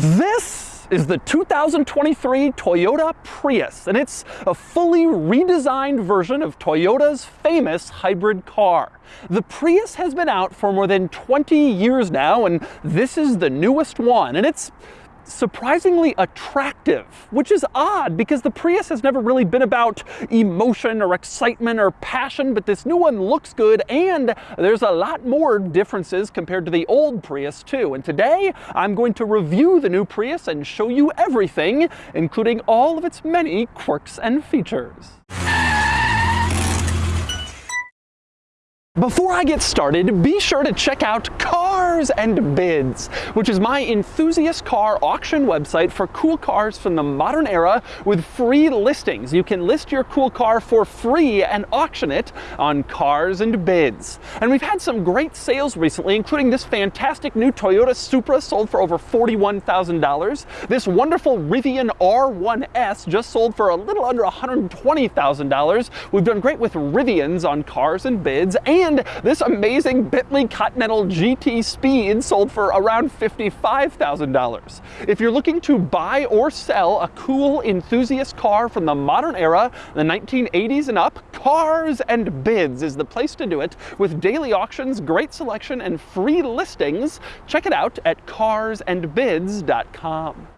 This is the 2023 Toyota Prius, and it's a fully redesigned version of Toyota's famous hybrid car. The Prius has been out for more than 20 years now, and this is the newest one, and it's surprisingly attractive, which is odd because the Prius has never really been about emotion or excitement or passion, but this new one looks good and there's a lot more differences compared to the old Prius too. And today I'm going to review the new Prius and show you everything, including all of its many quirks and features. Before I get started, be sure to check out Cars and Bids, which is my enthusiast car auction website for cool cars from the modern era with free listings. You can list your cool car for free and auction it on Cars and Bids. And we've had some great sales recently, including this fantastic new Toyota Supra sold for over $41,000. This wonderful Rivian R1S just sold for a little under $120,000. We've done great with Rivians on Cars and Bids and and this amazing Bentley Continental GT Speed sold for around $55,000. If you're looking to buy or sell a cool enthusiast car from the modern era, the 1980s and up, Cars and Bids is the place to do it with daily auctions, great selection, and free listings. Check it out at carsandbids.com.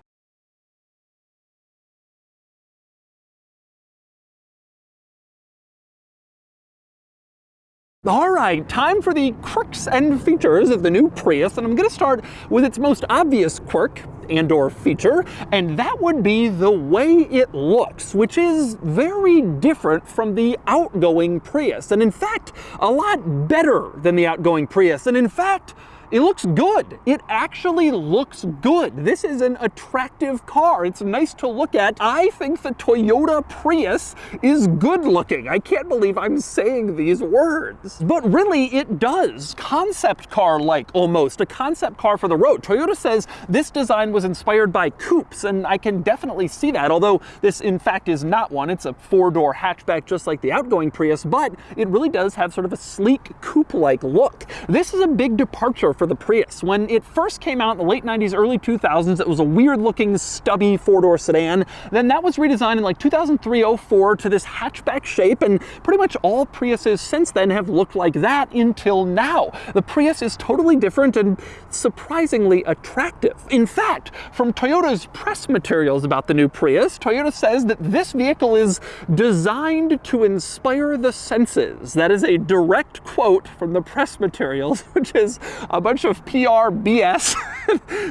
All right, time for the quirks and features of the new Prius, and I'm gonna start with its most obvious quirk and or feature, and that would be the way it looks, which is very different from the outgoing Prius, and in fact, a lot better than the outgoing Prius, and in fact, it looks good. It actually looks good. This is an attractive car. It's nice to look at. I think the Toyota Prius is good looking. I can't believe I'm saying these words. But really, it does. Concept car-like, almost. A concept car for the road. Toyota says this design was inspired by coupes, and I can definitely see that, although this, in fact, is not one. It's a four-door hatchback just like the outgoing Prius, but it really does have sort of a sleek coupe-like look. This is a big departure for the Prius. When it first came out in the late 90s, early 2000s, it was a weird looking stubby four-door sedan. Then that was redesigned in like 2003-04 to this hatchback shape, and pretty much all Priuses since then have looked like that until now. The Prius is totally different and surprisingly attractive. In fact, from Toyota's press materials about the new Prius, Toyota says that this vehicle is designed to inspire the senses. That is a direct quote from the press materials, which is a bunch bunch of PR BS.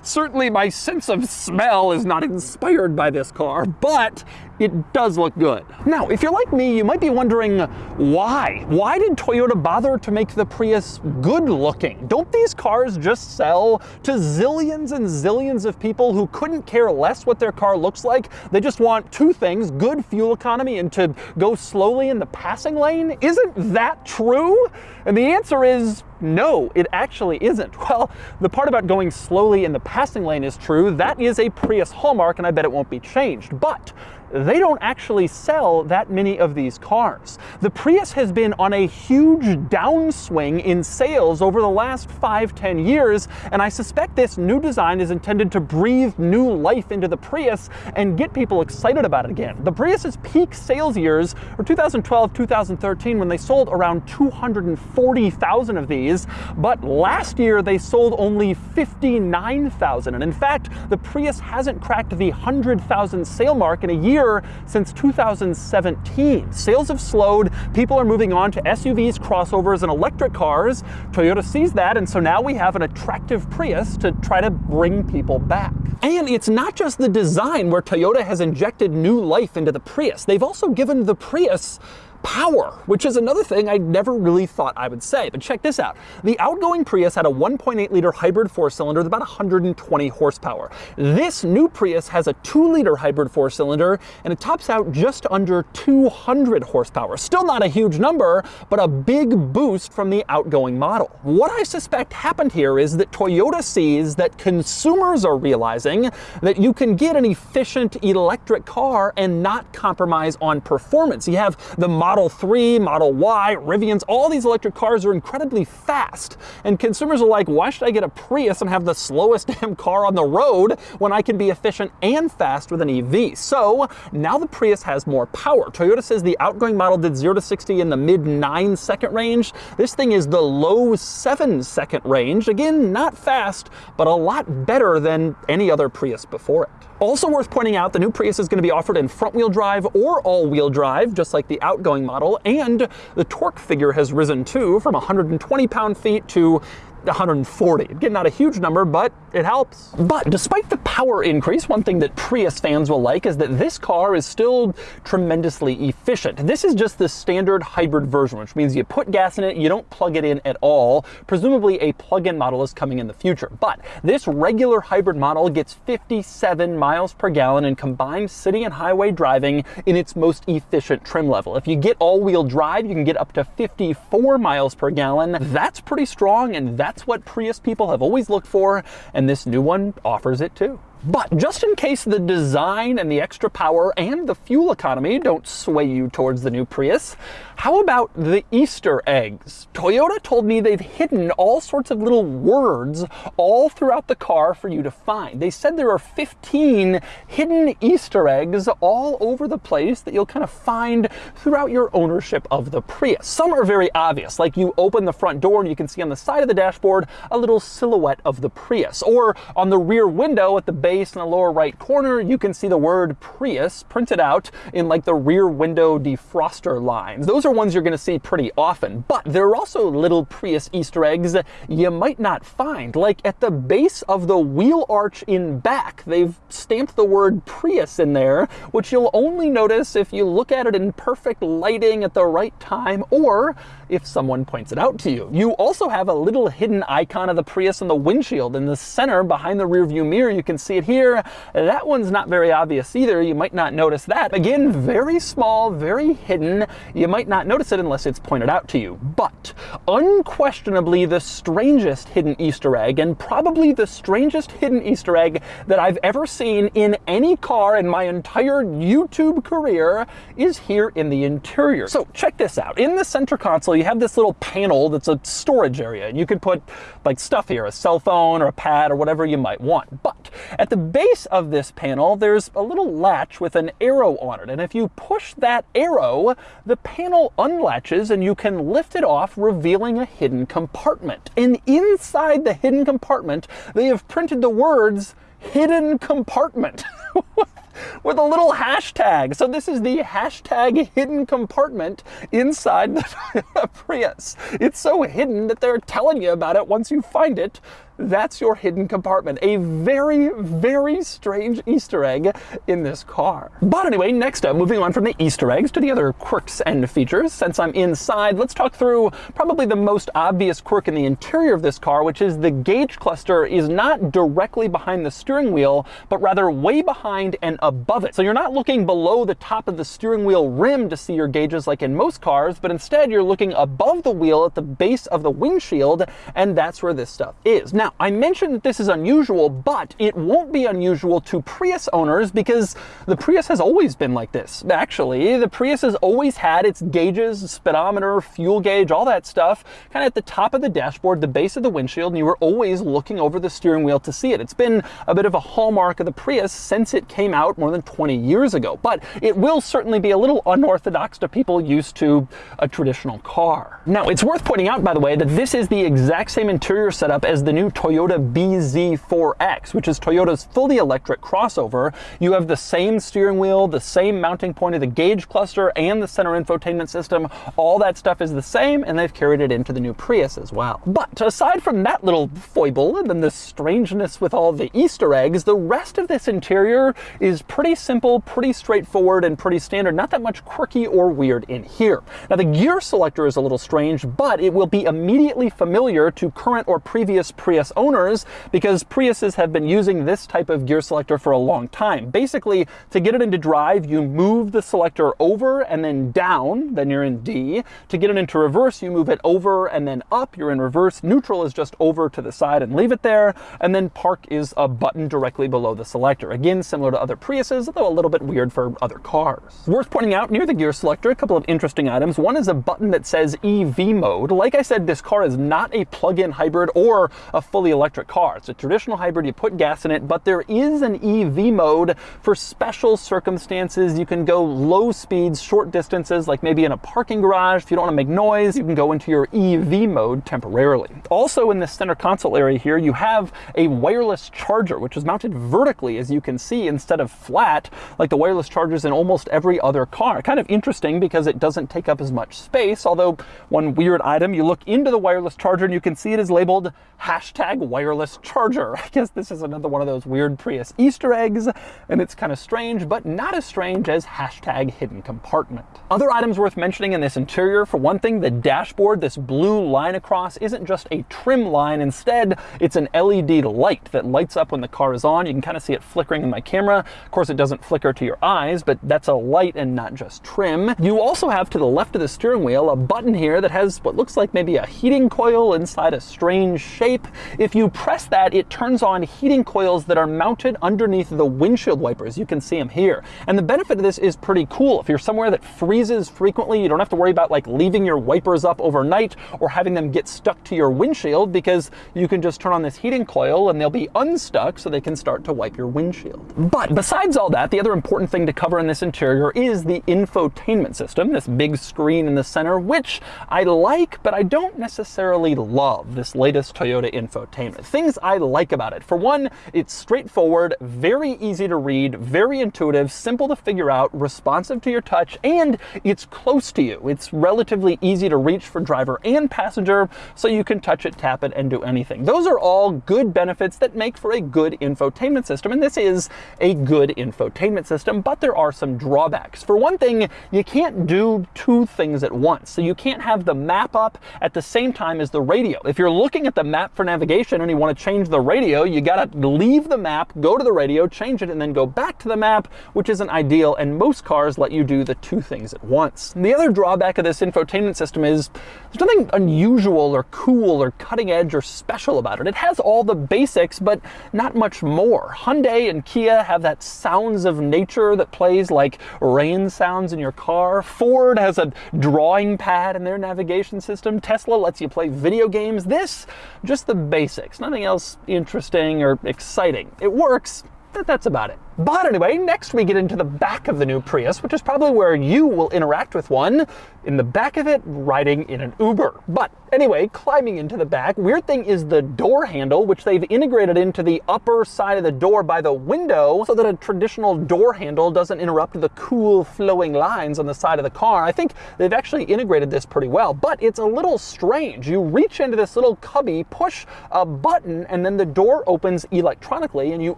Certainly my sense of smell is not inspired by this car, but it does look good. Now, if you're like me, you might be wondering why? Why did Toyota bother to make the Prius good looking? Don't these cars just sell to zillions and zillions of people who couldn't care less what their car looks like? They just want two things, good fuel economy and to go slowly in the passing lane? Isn't that true? And the answer is no, it actually isn't. Well, the part about going slowly in the passing lane is true. That is a Prius hallmark, and I bet it won't be changed. But they don't actually sell that many of these cars. The Prius has been on a huge downswing in sales over the last five, ten years, and I suspect this new design is intended to breathe new life into the Prius and get people excited about it again. The Prius's peak sales years were 2012, 2013, when they sold around 240,000 of these, but last year they sold only 59,000, and in fact, the Prius hasn't cracked the 100,000 sale mark in a year year since 2017. Sales have slowed, people are moving on to SUVs, crossovers, and electric cars. Toyota sees that, and so now we have an attractive Prius to try to bring people back. And it's not just the design where Toyota has injected new life into the Prius. They've also given the Prius power, which is another thing I never really thought I would say. But check this out. The outgoing Prius had a 1.8 liter hybrid four cylinder with about 120 horsepower. This new Prius has a two liter hybrid four cylinder and it tops out just under 200 horsepower. Still not a huge number, but a big boost from the outgoing model. What I suspect happened here is that Toyota sees that consumers are realizing that you can get an efficient electric car and not compromise on performance. You have the Model 3, Model Y, Rivians, all these electric cars are incredibly fast. And consumers are like, why should I get a Prius and have the slowest damn car on the road when I can be efficient and fast with an EV? So now the Prius has more power. Toyota says the outgoing model did 0 to 60 in the mid 9 second range. This thing is the low 7 second range. Again, not fast, but a lot better than any other Prius before it. Also worth pointing out, the new Prius is going to be offered in front-wheel drive or all-wheel drive, just like the outgoing model, and the torque figure has risen too, from 120 pound-feet to 140. Again, not a huge number, but it helps. But despite the power increase, one thing that Prius fans will like is that this car is still tremendously efficient. This is just the standard hybrid version, which means you put gas in it, you don't plug it in at all. Presumably a plug-in model is coming in the future. But this regular hybrid model gets 57 miles per gallon in combined city and highway driving in its most efficient trim level. If you get all-wheel drive, you can get up to 54 miles per gallon. That's pretty strong, and that's that's what Prius people have always looked for, and this new one offers it too. But just in case the design and the extra power and the fuel economy don't sway you towards the new Prius, how about the Easter eggs? Toyota told me they've hidden all sorts of little words all throughout the car for you to find. They said there are 15 hidden Easter eggs all over the place that you'll kind of find throughout your ownership of the Prius. Some are very obvious, like you open the front door and you can see on the side of the dashboard a little silhouette of the Prius, or on the rear window at the base in the lower right corner, you can see the word Prius printed out in like the rear window defroster lines. Those are ones you're going to see pretty often, but there are also little Prius Easter eggs you might not find. Like at the base of the wheel arch in back, they've stamped the word Prius in there, which you'll only notice if you look at it in perfect lighting at the right time or if someone points it out to you. You also have a little hidden icon of the Prius in the windshield in the center behind the rear view mirror. You can see it here. That one's not very obvious either. You might not notice that. Again, very small, very hidden. You might not notice it unless it's pointed out to you. But unquestionably the strangest hidden Easter egg, and probably the strangest hidden Easter egg that I've ever seen in any car in my entire YouTube career, is here in the interior. So check this out. In the center console, you have this little panel that's a storage area, and you could put like stuff here, a cell phone or a pad or whatever you might want. But at the base of this panel, there's a little latch with an arrow on it. And if you push that arrow, the panel unlatches and you can lift it off, revealing a hidden compartment. And inside the hidden compartment, they have printed the words hidden compartment. with a little hashtag. So this is the hashtag hidden compartment inside the Prius. It's so hidden that they're telling you about it once you find it that's your hidden compartment. A very, very strange Easter egg in this car. But anyway, next up, moving on from the Easter eggs to the other quirks and features. Since I'm inside, let's talk through probably the most obvious quirk in the interior of this car, which is the gauge cluster is not directly behind the steering wheel, but rather way behind and above it. So you're not looking below the top of the steering wheel rim to see your gauges like in most cars, but instead you're looking above the wheel at the base of the windshield, and that's where this stuff is. Now, now, I mentioned that this is unusual, but it won't be unusual to Prius owners because the Prius has always been like this. Actually, the Prius has always had its gauges, speedometer, fuel gauge, all that stuff, kind of at the top of the dashboard, the base of the windshield, and you were always looking over the steering wheel to see it. It's been a bit of a hallmark of the Prius since it came out more than 20 years ago, but it will certainly be a little unorthodox to people used to a traditional car. Now, it's worth pointing out, by the way, that this is the exact same interior setup as the new Toyota BZ4X, which is Toyota's fully electric crossover. You have the same steering wheel, the same mounting point of the gauge cluster, and the center infotainment system. All that stuff is the same, and they've carried it into the new Prius as well. But aside from that little foible and then the strangeness with all the Easter eggs, the rest of this interior is pretty simple, pretty straightforward, and pretty standard. Not that much quirky or weird in here. Now the gear selector is a little strange, but it will be immediately familiar to current or previous Prius Prius owners because Priuses have been using this type of gear selector for a long time. Basically, to get it into drive, you move the selector over and then down, then you're in D. To get it into reverse, you move it over and then up, you're in reverse. Neutral is just over to the side and leave it there. And then park is a button directly below the selector. Again, similar to other Priuses, though a little bit weird for other cars. Worth pointing out near the gear selector, a couple of interesting items. One is a button that says EV mode. Like I said, this car is not a plug-in hybrid or a fully electric car. It's a traditional hybrid, you put gas in it, but there is an EV mode for special circumstances. You can go low speeds, short distances, like maybe in a parking garage. If you don't want to make noise, you can go into your EV mode temporarily. Also in the center console area here, you have a wireless charger, which is mounted vertically, as you can see, instead of flat, like the wireless chargers in almost every other car. Kind of interesting because it doesn't take up as much space, although one weird item, you look into the wireless charger and you can see it is labeled hashtag wireless charger. I guess this is another one of those weird Prius Easter eggs, and it's kind of strange, but not as strange as hashtag hidden compartment. Other items worth mentioning in this interior, for one thing, the dashboard, this blue line across, isn't just a trim line. Instead, it's an LED light that lights up when the car is on. You can kind of see it flickering in my camera. Of course, it doesn't flicker to your eyes, but that's a light and not just trim. You also have to the left of the steering wheel a button here that has what looks like maybe a heating coil inside a strange shape. If you press that, it turns on heating coils that are mounted underneath the windshield wipers. You can see them here. And the benefit of this is pretty cool. If you're somewhere that freezes frequently, you don't have to worry about like leaving your wipers up overnight or having them get stuck to your windshield because you can just turn on this heating coil and they'll be unstuck so they can start to wipe your windshield. But besides all that, the other important thing to cover in this interior is the infotainment system, this big screen in the center, which I like, but I don't necessarily love this latest Toyota infotainment. Things I like about it. For one, it's straightforward, very easy to read, very intuitive, simple to figure out, responsive to your touch, and it's close to you. It's relatively easy to reach for driver and passenger, so you can touch it, tap it, and do anything. Those are all good benefits that make for a good infotainment system, and this is a good infotainment system, but there are some drawbacks. For one thing, you can't do two things at once. So you can't have the map up at the same time as the radio. If you're looking at the map for navigation and you want to change the radio, you got to leave the map, go to the radio, change it, and then go back to the map, which isn't ideal, and most cars let you do the two things at once. The other drawback of this infotainment system is there's nothing unusual or cool or cutting edge or special about it. It has all the basics, but not much more. Hyundai and Kia have that sounds of nature that plays like rain sounds in your car. Ford has a drawing pad in their navigation system. Tesla lets you play video games. This, just the basics, nothing else interesting or exciting. It works, but that's about it. But anyway, next we get into the back of the new Prius, which is probably where you will interact with one. In the back of it, riding in an Uber. But anyway, climbing into the back, weird thing is the door handle, which they've integrated into the upper side of the door by the window so that a traditional door handle doesn't interrupt the cool flowing lines on the side of the car. I think they've actually integrated this pretty well, but it's a little strange. You reach into this little cubby, push a button, and then the door opens electronically and you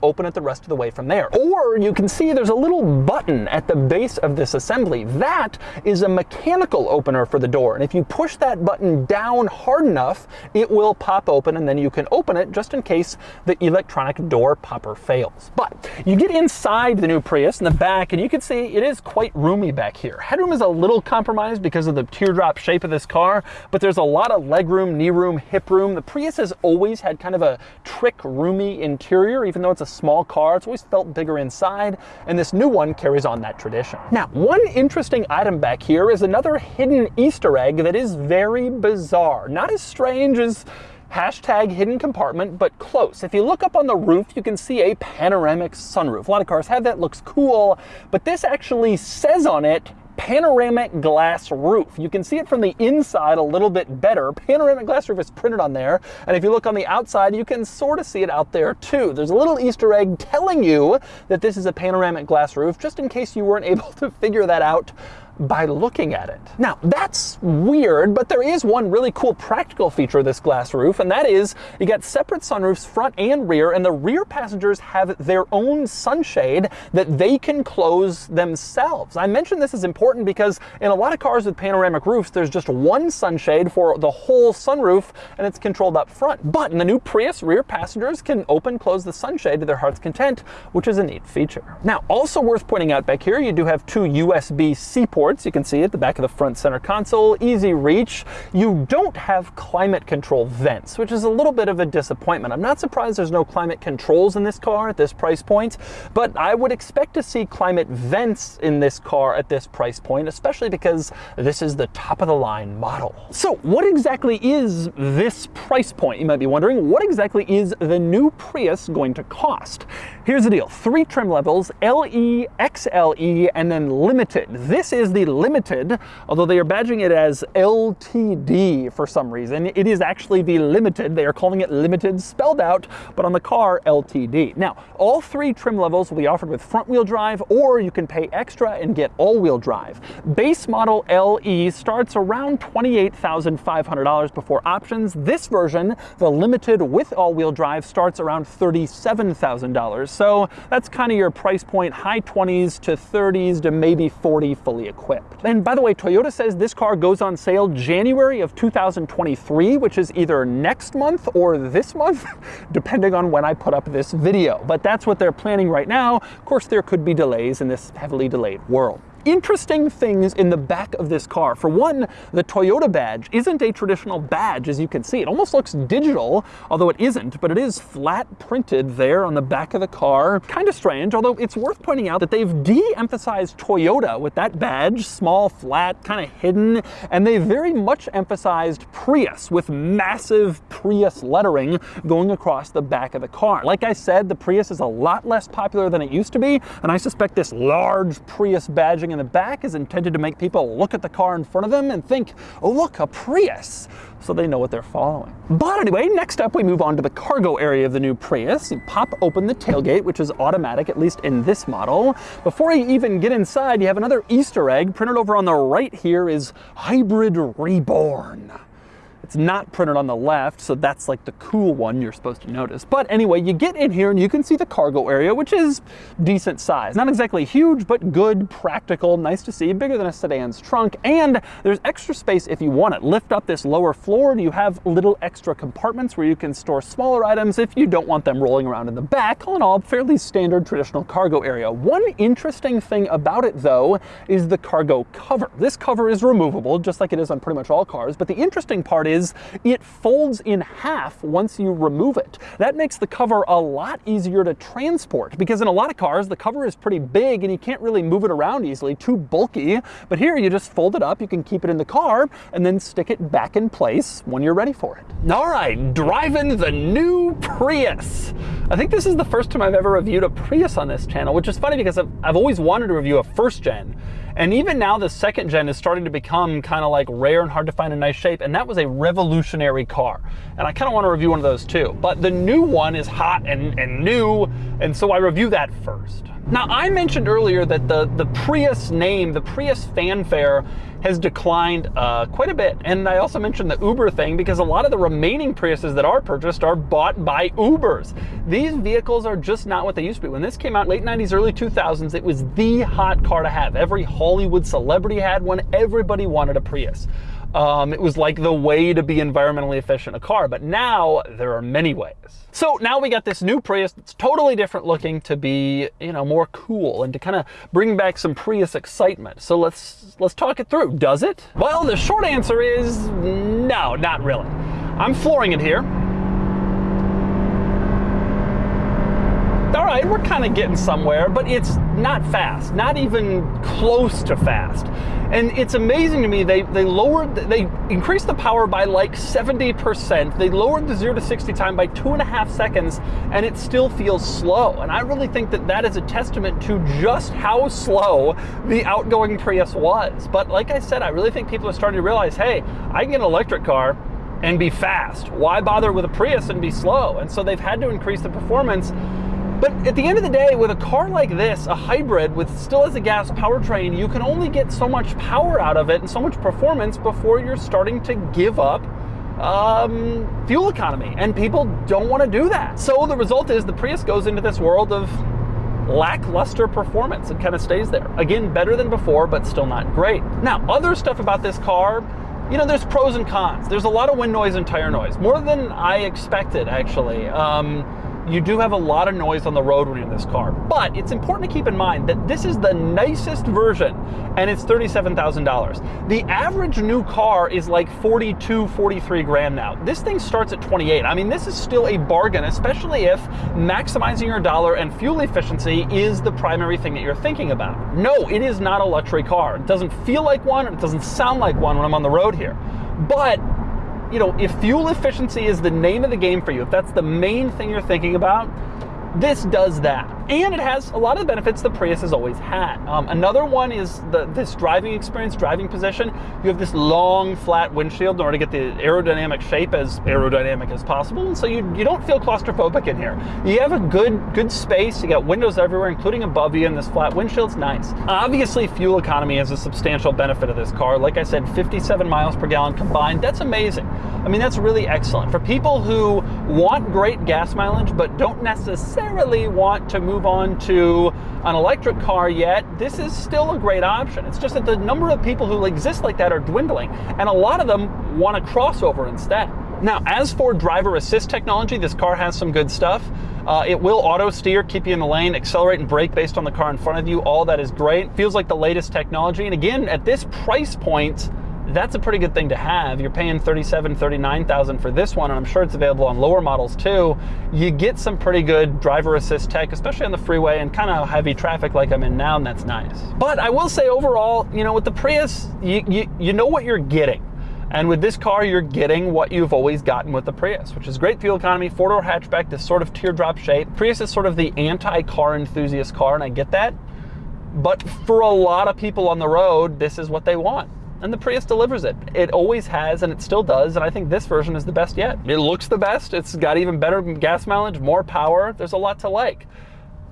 open it the rest of the way from there. Or you can see there's a little button at the base of this assembly. That is a mechanical opener for the door. And if you push that button down hard enough, it will pop open and then you can open it just in case the electronic door popper fails. But you get inside the new Prius in the back and you can see it is quite roomy back here. Headroom is a little compromised because of the teardrop shape of this car, but there's a lot of legroom, knee room, hip room. The Prius has always had kind of a trick roomy interior, even though it's a small car. It's always felt bigger inside, and this new one carries on that tradition. Now, one interesting item back here is another hidden Easter egg that is very bizarre. Not as strange as hashtag hidden compartment, but close. If you look up on the roof, you can see a panoramic sunroof. A lot of cars have that, looks cool, but this actually says on it, panoramic glass roof. You can see it from the inside a little bit better. Panoramic glass roof is printed on there. And if you look on the outside, you can sort of see it out there too. There's a little Easter egg telling you that this is a panoramic glass roof, just in case you weren't able to figure that out by looking at it. Now, that's weird, but there is one really cool practical feature of this glass roof, and that is you got separate sunroofs front and rear, and the rear passengers have their own sunshade that they can close themselves. I mentioned this is important because in a lot of cars with panoramic roofs, there's just one sunshade for the whole sunroof, and it's controlled up front. But in the new Prius, rear passengers can open close the sunshade to their heart's content, which is a neat feature. Now, also worth pointing out back here, you do have two USB-C ports. You can see at the back of the front center console, easy reach. You don't have climate control vents, which is a little bit of a disappointment. I'm not surprised there's no climate controls in this car at this price point, but I would expect to see climate vents in this car at this price point, especially because this is the top of the line model. So what exactly is this price point? You might be wondering, what exactly is the new Prius going to cost? Here's the deal, three trim levels, LE, XLE, and then Limited. This is the Limited, although they are badging it as LTD for some reason. It is actually the Limited. They are calling it Limited spelled out, but on the car, LTD. Now, all three trim levels will be offered with front wheel drive, or you can pay extra and get all wheel drive. Base model LE starts around $28,500 before options. This version, the Limited with all wheel drive, starts around $37,000. So that's kind of your price point, high 20s to 30s to maybe 40 fully equipped. And by the way, Toyota says this car goes on sale January of 2023, which is either next month or this month, depending on when I put up this video. But that's what they're planning right now. Of course, there could be delays in this heavily delayed world interesting things in the back of this car. For one, the Toyota badge isn't a traditional badge as you can see. It almost looks digital, although it isn't, but it is flat printed there on the back of the car. Kind of strange, although it's worth pointing out that they've de-emphasized Toyota with that badge, small, flat, kind of hidden, and they very much emphasized Prius with massive Prius lettering going across the back of the car. Like I said, the Prius is a lot less popular than it used to be, and I suspect this large Prius badging in the back is intended to make people look at the car in front of them and think, oh look, a Prius, so they know what they're following. But anyway, next up we move on to the cargo area of the new Prius. You pop open the tailgate, which is automatic, at least in this model. Before you even get inside, you have another Easter egg. Printed over on the right here is Hybrid Reborn. It's not printed on the left, so that's like the cool one you're supposed to notice. But anyway, you get in here and you can see the cargo area, which is decent size. Not exactly huge, but good, practical, nice to see, bigger than a sedan's trunk. And there's extra space if you want it. Lift up this lower floor and you have little extra compartments where you can store smaller items if you don't want them rolling around in the back. All in all, fairly standard traditional cargo area. One interesting thing about it though is the cargo cover. This cover is removable, just like it is on pretty much all cars, but the interesting part is is it folds in half once you remove it. That makes the cover a lot easier to transport because in a lot of cars, the cover is pretty big and you can't really move it around easily, too bulky. But here you just fold it up, you can keep it in the car and then stick it back in place when you're ready for it. All right, driving the new Prius. I think this is the first time I've ever reviewed a Prius on this channel, which is funny because I've, I've always wanted to review a first gen. And even now the second gen is starting to become kind of like rare and hard to find in nice shape. And that was a revolutionary car. And I kind of want to review one of those too. But the new one is hot and, and new. And so I review that first. Now I mentioned earlier that the, the Prius name, the Prius fanfare has declined uh, quite a bit. And I also mentioned the Uber thing because a lot of the remaining Priuses that are purchased are bought by Ubers. These vehicles are just not what they used to be. When this came out late 90s, early 2000s, it was the hot car to have. Every Hollywood celebrity had one. Everybody wanted a Prius. Um, it was like the way to be environmentally efficient a car, but now there are many ways. So now we got this new Prius that's totally different looking to be, you know, more cool and to kind of bring back some Prius excitement. So let's let's talk it through. Does it? Well, the short answer is no, not really. I'm flooring it here. Right, we're kind of getting somewhere, but it's not fast, not even close to fast. And it's amazing to me, they, they lowered, they increased the power by like 70%. They lowered the zero to 60 time by two and a half seconds, and it still feels slow. And I really think that that is a testament to just how slow the outgoing Prius was. But like I said, I really think people are starting to realize, hey, I can get an electric car and be fast. Why bother with a Prius and be slow? And so they've had to increase the performance But at the end of the day, with a car like this, a hybrid with still as a gas powertrain, you can only get so much power out of it and so much performance before you're starting to give up um, fuel economy. And people don't want to do that. So the result is the Prius goes into this world of lackluster performance and kind of stays there. Again, better than before, but still not great. Now, other stuff about this car, you know, there's pros and cons. There's a lot of wind noise and tire noise, more than I expected, actually. Um, you do have a lot of noise on the road when you're in this car. But it's important to keep in mind that this is the nicest version and it's $37,000. The average new car is like 42, 43 grand now. This thing starts at 28. I mean, this is still a bargain, especially if maximizing your dollar and fuel efficiency is the primary thing that you're thinking about. No, it is not a luxury car. It doesn't feel like one, it doesn't sound like one when I'm on the road here. But you know, if fuel efficiency is the name of the game for you, if that's the main thing you're thinking about, this does that. And it has a lot of the benefits the Prius has always had. Um, another one is the, this driving experience, driving position. You have this long, flat windshield in order to get the aerodynamic shape as aerodynamic as possible. And so you, you don't feel claustrophobic in here. You have a good, good space. You got windows everywhere, including above you, and this flat windshield's nice. Obviously, fuel economy is a substantial benefit of this car. Like I said, 57 miles per gallon combined. That's amazing. I mean, that's really excellent. For people who want great gas mileage, but don't necessarily want to move on to an electric car yet, this is still a great option. It's just that the number of people who exist like that are dwindling, and a lot of them want a crossover instead. Now, as for driver assist technology, this car has some good stuff. Uh, it will auto steer, keep you in the lane, accelerate and brake based on the car in front of you. All that is great. Feels like the latest technology. And again, at this price point, that's a pretty good thing to have. You're paying 37, 39,000 for this one, and I'm sure it's available on lower models too. You get some pretty good driver assist tech, especially on the freeway and kind of heavy traffic like I'm in now, and that's nice. But I will say overall, you know, with the Prius, you, you, you know what you're getting. And with this car, you're getting what you've always gotten with the Prius, which is great fuel economy, four-door hatchback, this sort of teardrop shape. Prius is sort of the anti-car enthusiast car, and I get that. But for a lot of people on the road, this is what they want and the Prius delivers it. It always has, and it still does, and I think this version is the best yet. It looks the best, it's got even better gas mileage, more power, there's a lot to like.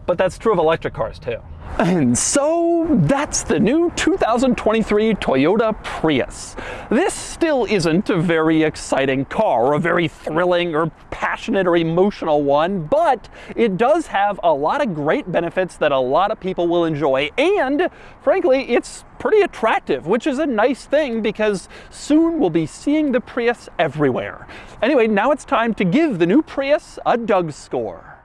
But that's true of electric cars too. And so that's the new 2023 Toyota Prius. This still isn't a very exciting car, or a very thrilling or passionate or emotional one, but it does have a lot of great benefits that a lot of people will enjoy. And frankly, it's pretty attractive, which is a nice thing because soon we'll be seeing the Prius everywhere. Anyway, now it's time to give the new Prius a Doug score.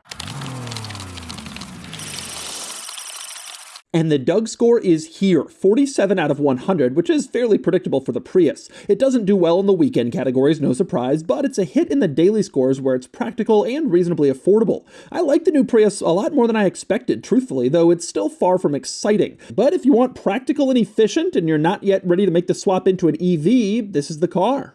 And the Doug score is here, 47 out of 100, which is fairly predictable for the Prius. It doesn't do well in the weekend categories, no surprise, but it's a hit in the daily scores where it's practical and reasonably affordable. I like the new Prius a lot more than I expected, truthfully, though it's still far from exciting. But if you want practical and efficient and you're not yet ready to make the swap into an EV, this is the car.